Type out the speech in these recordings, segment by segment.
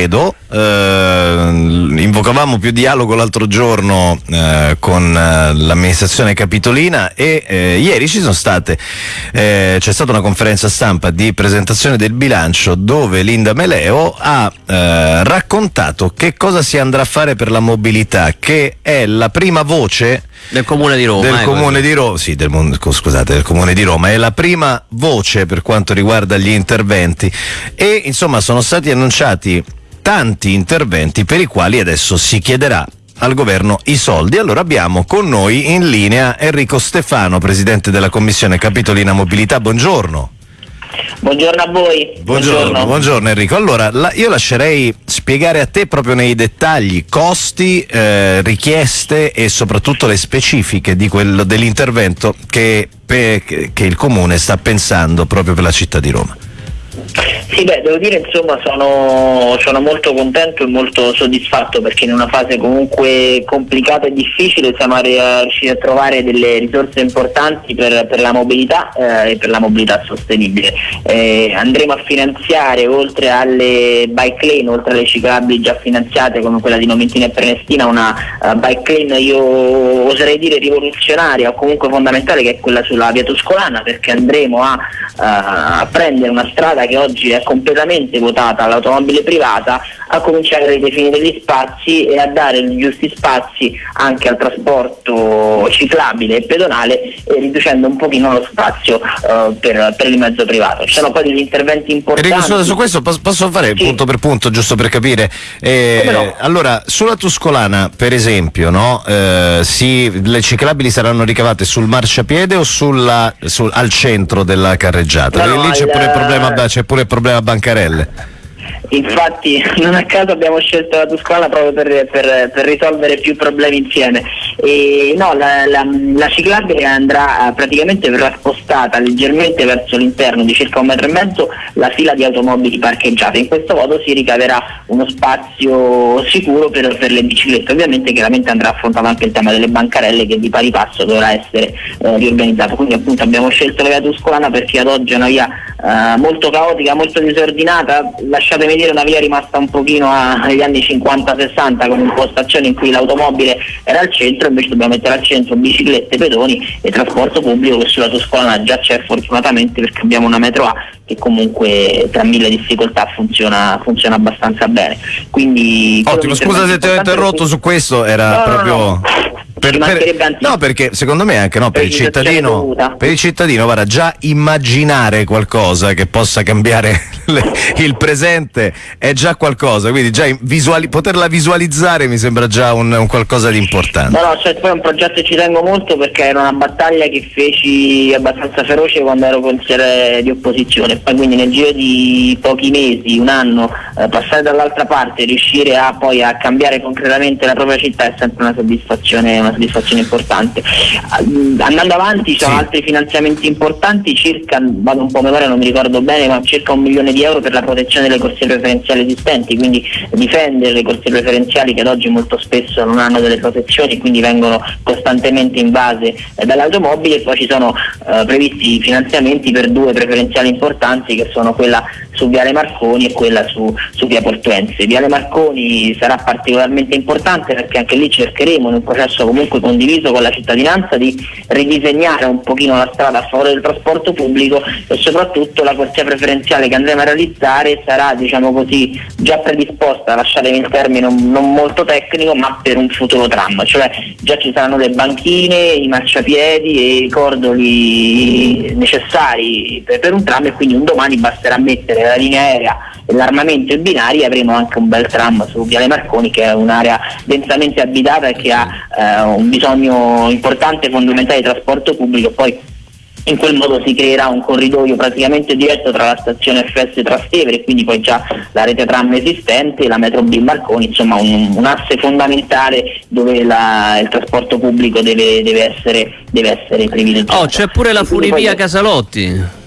credo, eh, invocavamo più dialogo l'altro giorno eh, con eh, l'amministrazione capitolina e eh, ieri ci sono state, eh, c'è stata una conferenza stampa di presentazione del bilancio dove Linda Meleo ha eh, raccontato che cosa si andrà a fare per la mobilità, che è la prima voce del comune di Roma. Del comune di Roma, sì, del, scusate, del comune di Roma, è la prima voce per quanto riguarda gli interventi e insomma sono stati annunciati tanti interventi per i quali adesso si chiederà al governo i soldi. Allora abbiamo con noi in linea Enrico Stefano, presidente della Commissione Capitolina Mobilità. Buongiorno. Buongiorno a voi. Buongiorno, buongiorno. buongiorno Enrico. Allora, la, io lascerei spiegare a te proprio nei dettagli costi, eh, richieste e soprattutto le specifiche di quello, dell'intervento che, che il Comune sta pensando proprio per la città di Roma. Sì, beh, devo dire insomma sono, sono, molto contento e molto soddisfatto perché in una fase comunque complicata e difficile siamo riusciti a trovare delle risorse importanti per, per la mobilità eh, e per la mobilità sostenibile. Eh, andremo a finanziare oltre alle bike lane, oltre alle ciclabili già finanziate come quella di Nomentina e Prenestina, una uh, bike lane io oserei dire rivoluzionaria o comunque fondamentale che è quella sulla via Toscolana perché andremo a, uh, a prendere una strada che oggi è completamente votata all'automobile privata a cominciare a ridefinire gli spazi e a dare gli giusti spazi anche al trasporto ciclabile e pedonale e riducendo un pochino lo spazio uh, per, per, il mezzo privato. Ci sono poi degli interventi importanti. Enrico, su, questo posso, fare sì. punto per punto giusto per capire? Eh, no? Allora, sulla Tuscolana per esempio, no? eh, si, le ciclabili saranno ricavate sul marciapiede o sulla, sul, al centro della carreggiata? No, lì c'è pure il problema, c'è pure il problema bancarelle. Infatti non a caso abbiamo scelto la Tuscolana proprio per, per, per risolvere più problemi insieme. E, no, la, la, la, ciclabile andrà eh, praticamente verrà spostata leggermente verso l'interno di circa un metro e mezzo la fila di automobili parcheggiate. In questo modo si ricaverà uno spazio sicuro per, per le biciclette. Ovviamente chiaramente andrà affrontato anche il tema delle bancarelle che di pari passo dovrà essere eh, riorganizzato. Quindi appunto abbiamo scelto la via Tuscolana perché ad oggi è una via eh, molto caotica, molto disordinata. Lasciatemi dire una via rimasta un pochino agli anni 50-60 con un'impostazione in cui l'automobile era al centro, invece dobbiamo mettere al centro biciclette, pedoni e trasporto pubblico che sulla Toscolana già c'è fortunatamente perché abbiamo una metro A che comunque tra mille difficoltà funziona, funziona abbastanza bene. Quindi, Ottimo, scusa se ti ho interrotto su questo, era no, proprio... No, no. Per, per, no, perché secondo me anche no, per, il cittadino, per il cittadino guarda, già immaginare qualcosa che possa cambiare le, il presente è già qualcosa, quindi già visuali, poterla visualizzare mi sembra già un, un qualcosa di importante. No, no, cioè, poi è un progetto che ci tengo molto perché era una battaglia che feci abbastanza feroce quando ero consigliere di opposizione, poi quindi nel giro di pochi mesi, un anno, eh, passare dall'altra parte, riuscire a poi a cambiare concretamente la propria città è sempre una soddisfazione, una soddisfazione importante. Andando avanti ci sono sì. altri finanziamenti importanti, circa, vado un po' a memoria, non mi ricordo bene, ma circa un milione di euro per la protezione delle corsie preferenziali esistenti, quindi difendere le corsie preferenziali che ad oggi molto spesso non hanno delle protezioni, quindi vengono costantemente invase eh, dalle automobili e poi ci sono eh, previsti finanziamenti per due preferenziali importanti che sono quella su Viale Marconi e quella su, su Via Portuense. Viale Marconi sarà particolarmente importante perché anche lì cercheremo in un processo comunque condiviso con la cittadinanza di ridisegnare un pochino la strada a favore del trasporto pubblico e soprattutto la corsia preferenziale che andremo a realizzare sarà diciamo così già predisposta, lasciatemi il termine non molto tecnico, ma per un futuro tram, cioè già ci saranno le banchine, i marciapiedi e i cordoli necessari per, per un tram e quindi un domani basterà mettere la linea aerea e l'armamento in binari avremo anche un bel tram su Viale Marconi che è un'area densamente abitata e che ha eh, un bisogno importante e fondamentale di trasporto pubblico poi in quel modo si creerà un corridoio praticamente diretto tra la stazione FS Trastevere e quindi poi già la rete tram esistente e la metro B Marconi, insomma un, un asse fondamentale dove la, il trasporto pubblico deve, deve, essere, deve essere privilegiato. Oh, c'è pure la funivia Casalotti.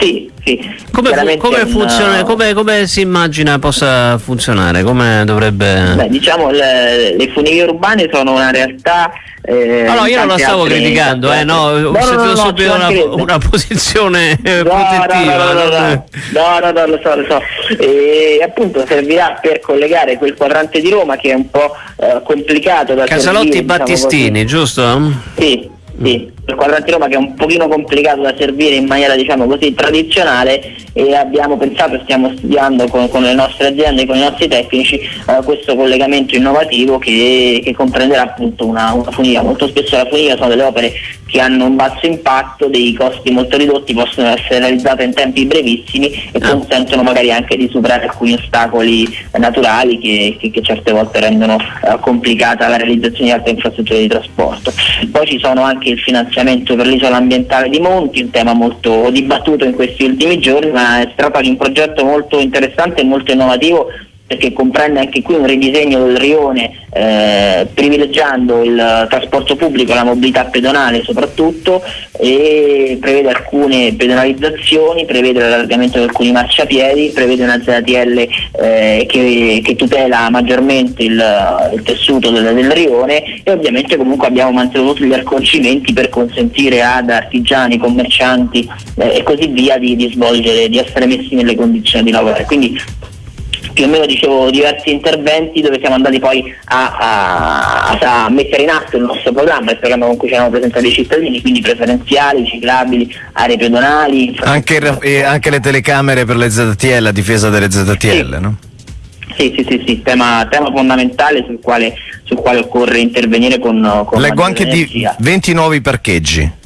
Sì, sì. Come, fu- come, funziona, come, come, si immagina possa funzionare? Come dovrebbe... Beh, diciamo le, le funivie urbane sono una realtà eh, no, no, io non la stavo criticando, eh, no, ho no, sentito no, subito una, una, posizione eh, no, protettiva. No, no, no, lo so, lo so. E appunto servirà per collegare quel quadrante di Roma che è un po' eh, complicato da Casalotti servire, diciamo Battistini, diciamo giusto? Sì, sì, il quadrante Roma che è un pochino complicato da servire in maniera diciamo così tradizionale e abbiamo pensato e stiamo studiando con, con, le nostre aziende e con i nostri tecnici eh, questo collegamento innovativo che, che comprenderà appunto una, una, funivia. Molto spesso la funivia sono delle opere che hanno un basso impatto, dei costi molto ridotti, possono essere realizzate in tempi brevissimi e ah. consentono magari anche di superare alcuni ostacoli naturali che, che, che certe volte rendono eh, complicata la realizzazione di altre infrastrutture di trasporto. Poi ci sono anche il finanziamento per l'isola ambientale di Monti, un tema molto dibattuto in questi ultimi giorni, ma tratta di un progetto molto interessante e molto innovativo perché comprende anche qui un ridisegno del rione eh, privilegiando il trasporto pubblico, la mobilità pedonale soprattutto e prevede alcune pedonalizzazioni, prevede l'allargamento di alcuni marciapiedi, prevede una ZTL eh, che, che, tutela maggiormente il, il tessuto del, del, rione e ovviamente comunque abbiamo mantenuto gli accorgimenti per consentire ad artigiani, commercianti eh, e così via di, di svolgere, di essere messi nelle condizioni di lavorare. Quindi più o meno dicevo diversi interventi dove siamo andati poi a, a, a, mettere in atto il nostro programma, il programma con cui ci hanno presentato i cittadini, quindi preferenziali, ciclabili, aree pedonali. Anche, eh, anche, le telecamere per le ZTL, la difesa delle ZTL, sì. no? Sì, sì, sì, sì tema, tema, fondamentale sul quale, sul quale, occorre intervenire con, con Leggo anche energia. di 20 nuovi parcheggi.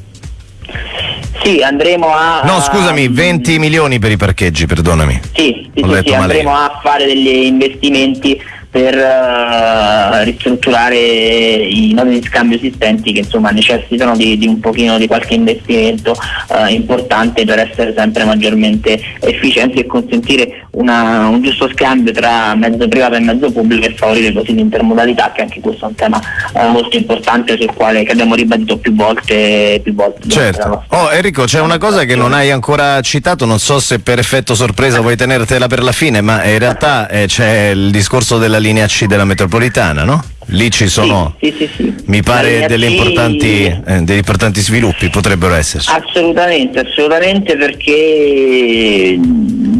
Sì, andremo a... No, scusami, 20 milioni per i parcheggi, perdonami. Sì, sì, sì, sì andremo a fare degli investimenti per uh, ristrutturare i nodi di scambio esistenti che insomma necessitano di, di un pochino di qualche investimento uh, importante per essere sempre maggiormente efficienti e consentire una, un giusto scambio tra mezzo privato e mezzo pubblico e favorire così l'intermodalità che anche questo è un tema uh, molto importante sul quale abbiamo ribadito più volte, più volte certo. Oh Enrico c'è una cosa che non hai ancora citato non so se per effetto sorpresa vuoi tenertela per la fine ma in realtà eh, c'è il discorso della linea C della metropolitana, no? Lì ci sono, sì, sì, sì, mi pare, degli importanti, eh, degli importanti sviluppi, potrebbero esserci. Assolutamente, assolutamente perché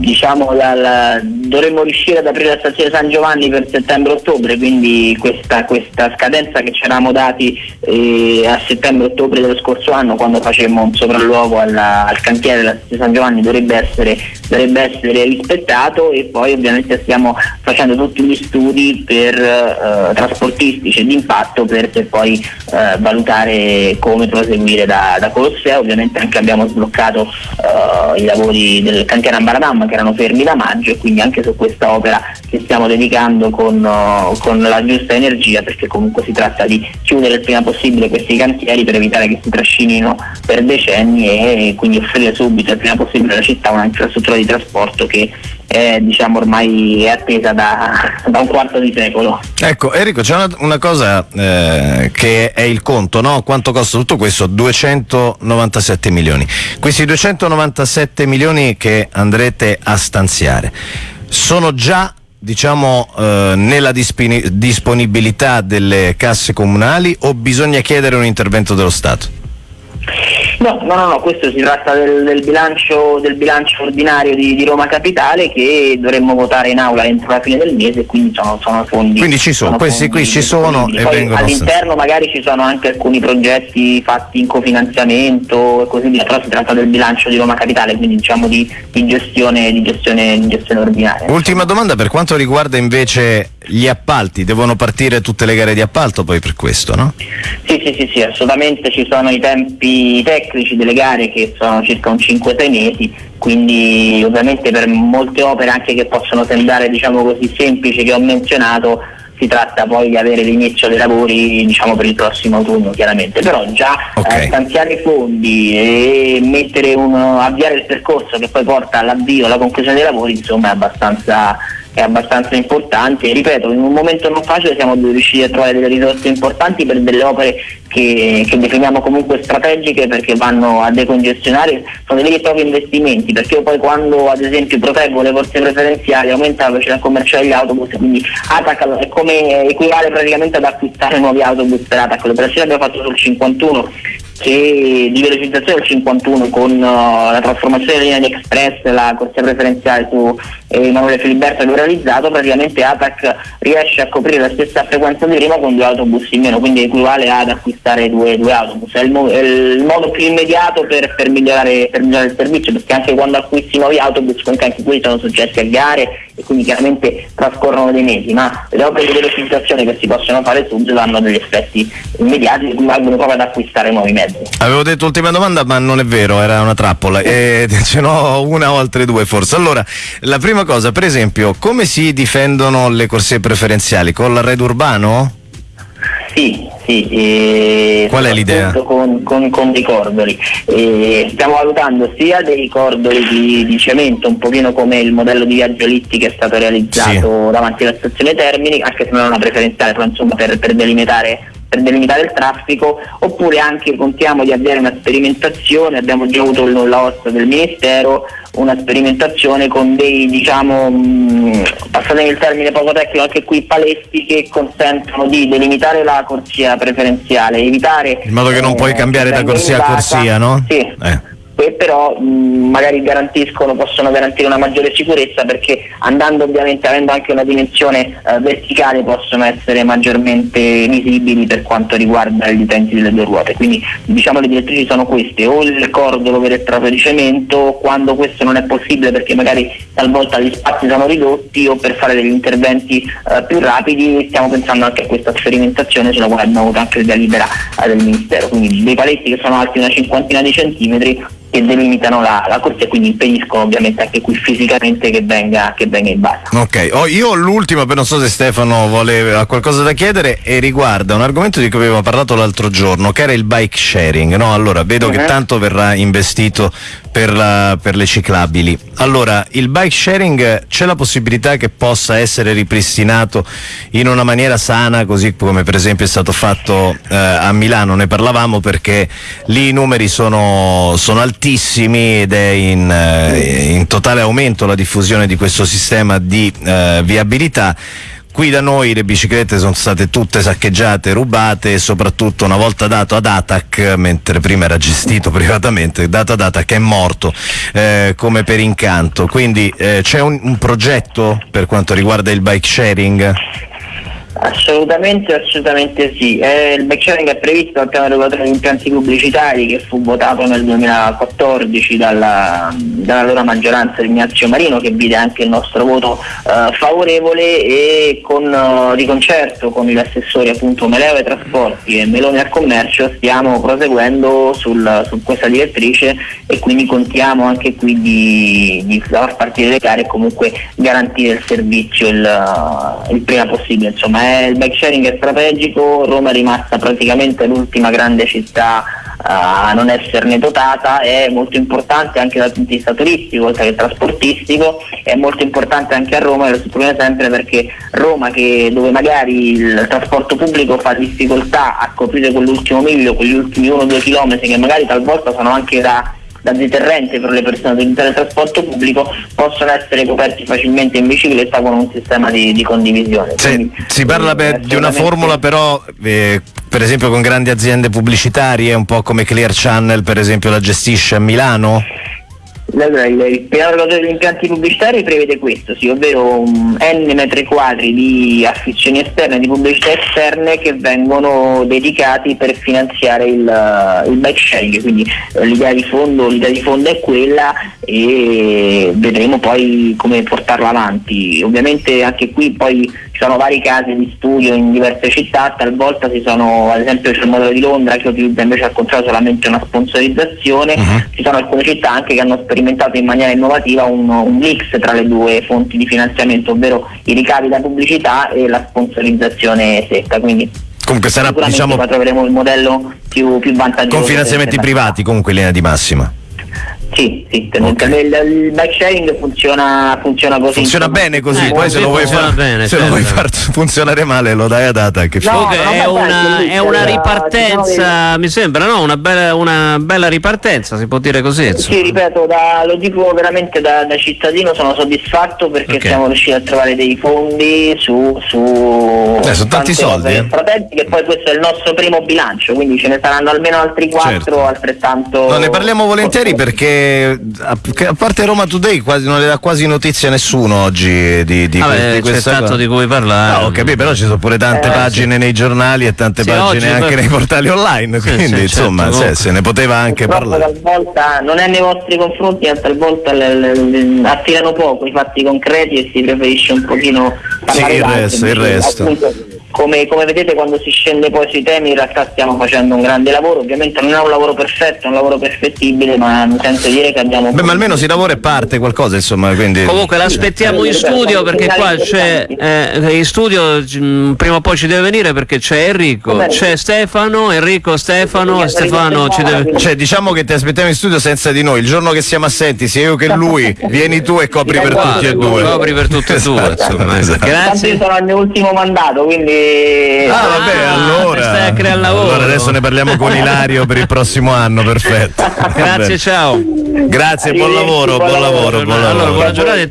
diciamo, la, la, dovremmo riuscire ad aprire la stazione San Giovanni per settembre-ottobre, quindi questa, questa, scadenza che ci eravamo dati eh, a settembre-ottobre dello scorso anno quando facemmo un sopralluogo alla, al cantiere della stazione San Giovanni dovrebbe essere, dovrebbe essere, rispettato e poi ovviamente stiamo facendo tutti gli studi per eh, trasportistici e di impatto per, per poi eh, valutare come proseguire da, da Colosseo, ovviamente anche abbiamo sbloccato eh, i lavori del cantiere Ambaradam erano fermi da maggio e quindi anche su questa opera che stiamo dedicando con, uh, con, la giusta energia perché comunque si tratta di chiudere il prima possibile questi cantieri per evitare che si trascinino per decenni e quindi offrire subito il prima possibile alla città una infrastruttura di trasporto che è diciamo ormai attesa da, da, un quarto di secolo. Ecco Enrico c'è una, una cosa eh, che è il conto, no? quanto costa tutto questo? 297 milioni. Questi 297 milioni che andrete a stanziare sono già diciamo eh, nella disponibilità delle casse comunali o bisogna chiedere un intervento dello Stato? No, no, no, no, questo si tratta del, del, bilancio, del bilancio, ordinario di, di, Roma Capitale che dovremmo votare in aula entro la fine del mese, quindi sono, sono fondi. Quindi ci sono, questi qui ci sono e vengono. All'interno magari ci sono anche alcuni progetti fatti in cofinanziamento e così via, però si tratta del bilancio di Roma Capitale, quindi diciamo di, di, gestione, di gestione, gestione ordinaria. Ultima domanda per quanto riguarda invece gli appalti, devono partire tutte le gare di appalto poi per questo, no? Sì, sì, sì, sì assolutamente ci sono i tempi tecnici delle gare che sono circa un 5-6 mesi, quindi ovviamente per molte opere anche che possono sembrare diciamo così semplici che ho menzionato si tratta poi di avere l'inizio dei lavori diciamo, per il prossimo autunno chiaramente, però già okay. eh, stanziare fondi e uno, avviare il percorso che poi porta all'avvio, alla conclusione dei lavori insomma è abbastanza è abbastanza importante. E ripeto in un momento non facile siamo riusciti a trovare delle risorse importanti per delle opere che, che, definiamo comunque strategiche perché vanno a decongestionare, sono dei veri e propri investimenti, perché io poi quando ad esempio proteggo le corse preferenziali aumenta la velocità commerciale degli autobus, quindi Atac è come equivale praticamente ad acquistare nuovi autobus per Atac, l'operazione abbiamo fatto sul 51 che di velocizzazione del 51 con uh, la trasformazione della linea di Express, la corsia preferenziale su eh, Emanuele Filiberto che ho realizzato, praticamente ATAC riesce a coprire la stessa frequenza di prima con due autobus in meno, quindi equivale ad acquistare due, due autobus. È il, mo- è il, modo più immediato per, per, migliorare, per, migliorare, il servizio, perché anche quando acquisti nuovi autobus, comunque anche quelli sono soggetti a gare e quindi chiaramente trascorrono dei mesi, ma le opere di velocizzazione che si possono fare su hanno degli effetti immediati che equivalgono proprio ad acquistare nuovi mezzi. Avevo detto ultima domanda, ma non è vero, era una trappola. E ce n'ho una o altre due forse. Allora, la prima cosa, per esempio, come si difendono le corsie preferenziali? Con l'arredo urbano? Sì, sì. Eh, Qual è l'idea? Con, con, con dei cordoli. Eh, stiamo valutando sia dei cordoli di, di, cemento, un pochino come il modello di viaggio Litti che è stato realizzato sì. davanti alla stazione Termini, anche se non è una preferenziale, però insomma per, per delimitare per delimitare il traffico, oppure anche contiamo di avere una sperimentazione, abbiamo già avuto il nulla osta del Ministero, una sperimentazione con dei, diciamo, passatemi il termine poco tecnico, anche qui paletti che consentono di delimitare la corsia preferenziale, evitare... In modo che non eh, puoi cambiare da corsia a corsia, no? Sì. Eh e però mh, magari garantiscono, possono garantire una maggiore sicurezza perché andando ovviamente avendo anche una dimensione eh, verticale possono essere maggiormente visibili per quanto riguarda gli utenti delle due ruote. Quindi diciamo le direttrici sono queste, o il cordolo vero e proprio di cemento, quando questo non è possibile perché magari talvolta gli spazi sono ridotti o per fare degli interventi eh, più rapidi stiamo pensando anche a questa sperimentazione sulla quale abbiamo avuto anche il delibera eh, del Ministero, quindi dei paletti che sono alti una cinquantina di centimetri che delimitano la, la, corsia e quindi impediscono ovviamente anche qui fisicamente che venga, che venga in basso. Ok, oh, io l'ultima, per non so se Stefano vuole, ha qualcosa da chiedere e riguarda un argomento di cui avevamo parlato l'altro giorno, che era il bike sharing. No? Allora, vedo uh-huh. che mhm. tanto verrà investito per, la, per, le ciclabili. Allora, il bike sharing c'è la possibilità che possa essere ripristinato in una maniera sana, così come per esempio è stato fatto eh, a Milano, ne parlavamo perché lì i numeri sono, sono altissimi altissimi ed è in, eh, in, totale aumento la diffusione di questo sistema di eh, viabilità. Qui da noi le biciclette sono state tutte saccheggiate, rubate e soprattutto una volta dato ad Atac, mentre prima era gestito privatamente, dato ad Atac è morto eh, come per incanto. Quindi eh, c'è un, un progetto per quanto riguarda il bike sharing? Assolutamente, assolutamente sì. Eh, il backsharing è previsto dal piano regolatore degli impianti pubblicitari che fu votato nel 2014 dalla, dall'allora maggioranza di Ignazio Marino che vide anche il nostro voto eh, favorevole e con, uh, di concerto con gli assessori appunto Meleo ai trasporti e Meloni al commercio stiamo proseguendo sul, su questa direttrice e quindi contiamo anche qui di, di far partire le gare e comunque garantire il servizio il, il prima possibile. Insomma, eh, il bike sharing è strategico, Roma è rimasta praticamente l'ultima grande città a non esserne dotata, è molto importante anche dal punto di vista turistico oltre che trasportistico, è molto importante anche a Roma, e lo sottolineo sempre perché Roma che, dove magari il trasporto pubblico fa difficoltà a coprire quell'ultimo miglio, quegli ultimi 1-2 km che magari talvolta sono anche da da deterrente per le persone utilizzare il trasporto pubblico possono essere coperti facilmente in bicicletta con un sistema di, di condivisione. Quindi, si parla eh, beh, di una formula però eh, per esempio con grandi aziende pubblicitarie, un po' come Clear Channel per esempio la gestisce a Milano? Allora, il piano degli impianti pubblicitari prevede questo, sì, ovvero um, n metri quadri di affissioni esterne, di pubblicità esterne che vengono dedicati per finanziare il, uh, il bike sharing, quindi uh, l'idea, di di fondo è quella e vedremo poi come portarla avanti. Ovviamente anche qui poi ci sono vari casi di studio in diverse città, talvolta ci sono, ad esempio c'è il modello di Londra che utilizza invece al contrario solamente una sponsorizzazione, uh-huh. ci sono alcune città anche che hanno sperimentato in maniera innovativa un, un, mix tra le due fonti di finanziamento, ovvero i ricavi da pubblicità e la sponsorizzazione secca. Quindi comunque sarà diciamo troveremo il modello più, più vantaggioso. Con finanziamenti privati comunque in linea di massima. Sì, sì, okay. il, il bike sharing funziona, funziona così. Funziona bene così, eh, poi se, lo vuoi, far, bene, se lo vuoi, far, funzionare male lo dai a data. Che no, è, una, è una ripartenza, mi sembra, no? Una bella, una bella, ripartenza, si può dire così. Sì, ripeto, da, lo dico veramente da, da, cittadino, sono soddisfatto perché okay. siamo riusciti a trovare dei fondi su... su eh, sono tanti soldi. Eh. Fratelli, che poi questo è il nostro primo bilancio, quindi ce ne saranno almeno altri quattro certo. altrettanto... No, ne parliamo volentieri perché a parte Roma Today quasi, non le dà quasi notizia a nessuno oggi di, di, Vabbè, di questa c'è tanto di cui parlare. No, ho capito, però ci sono pure tante eh, pagine sì. nei giornali e tante sì, pagine anche per... nei portali online, sì, quindi insomma certo, se ne poteva anche parlare. Talvolta non è nei vostri confronti, ma talvolta le, le, le, attirano poco i fatti concreti e si preferisce un pochino parlare Sì, il resto, il resto. Appunto, come, come, vedete quando si scende poi sui temi in realtà stiamo facendo un grande lavoro, ovviamente non è un lavoro perfetto, è un lavoro perfettibile, ma mi sento dire che abbiamo... Beh, ma almeno si lavora e parte qualcosa, insomma. Quindi... Comunque l'aspettiamo in studio perché qua c'è eh, in studio mm, prima o poi ci deve venire perché c'è Enrico, c'è Stefano, Enrico, Stefano, Stefano ci deve... Cioè diciamo che ti aspettiamo in studio senza di noi, il giorno che siamo assenti, sia io che lui, vieni tu e copri per tutti e due. Copri per tutti e due, insomma. Esatto. Grazie. Io sono al mio ultimo mandato, quindi Ah, vabbè, ah, allora. Stai a creare lavoro. Allora adesso ne parliamo con Ilario per il prossimo anno, perfetto. Grazie, ciao. Grazie, buon lavoro, buon lavoro, buon lavoro. Allora, buona giornata.